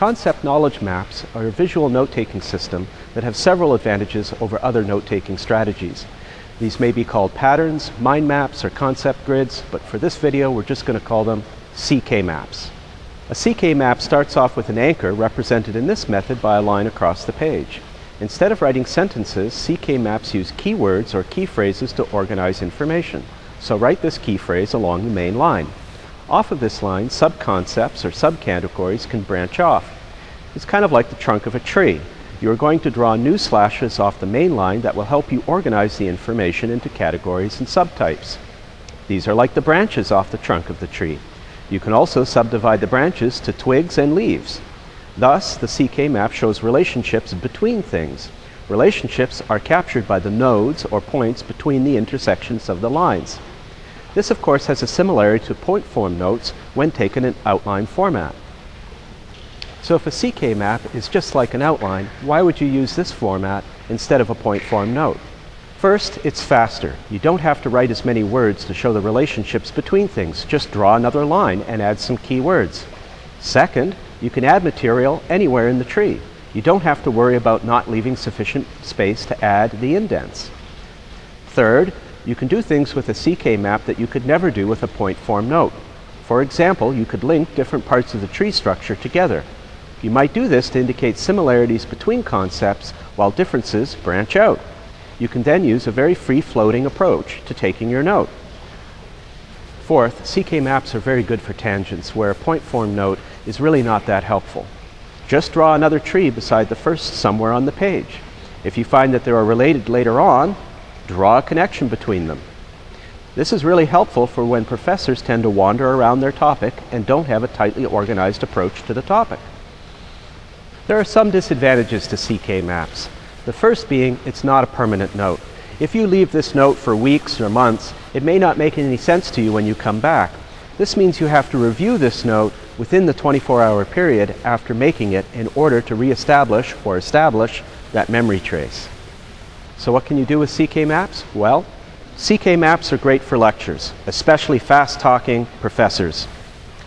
Concept knowledge maps are a visual note-taking system that have several advantages over other note-taking strategies. These may be called patterns, mind maps, or concept grids, but for this video we're just going to call them CK maps. A CK map starts off with an anchor represented in this method by a line across the page. Instead of writing sentences, CK maps use keywords or key phrases to organize information. So write this key phrase along the main line. Off of this line, subconcepts or subcategories can branch off. It's kind of like the trunk of a tree. You are going to draw new slashes off the main line that will help you organize the information into categories and subtypes. These are like the branches off the trunk of the tree. You can also subdivide the branches to twigs and leaves. Thus, the CK map shows relationships between things. Relationships are captured by the nodes or points between the intersections of the lines. This, of course, has a similarity to point form notes when taken in outline format. So if a CK map is just like an outline, why would you use this format instead of a point form note? First, it's faster. You don't have to write as many words to show the relationships between things. Just draw another line and add some keywords. Second, you can add material anywhere in the tree. You don't have to worry about not leaving sufficient space to add the indents. Third, you can do things with a CK map that you could never do with a point form note. For example, you could link different parts of the tree structure together. You might do this to indicate similarities between concepts while differences branch out. You can then use a very free-floating approach to taking your note. Fourth, CK maps are very good for tangents where a point form note is really not that helpful. Just draw another tree beside the first somewhere on the page. If you find that they are related later on, draw a connection between them. This is really helpful for when professors tend to wander around their topic and don't have a tightly organized approach to the topic. There are some disadvantages to CK maps. The first being it's not a permanent note. If you leave this note for weeks or months, it may not make any sense to you when you come back. This means you have to review this note within the 24-hour period after making it in order to reestablish or establish that memory trace. So what can you do with CK maps? Well, CK maps are great for lectures, especially fast-talking professors.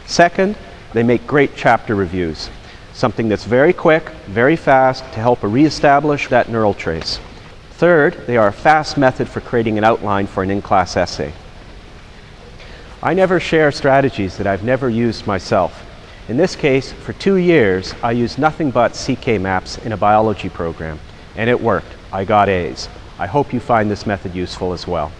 Second, they make great chapter reviews, something that's very quick, very fast to help reestablish that neural trace. Third, they are a fast method for creating an outline for an in-class essay. I never share strategies that I've never used myself. In this case, for two years, I used nothing but CK maps in a biology program, and it worked. I got A's. I hope you find this method useful as well.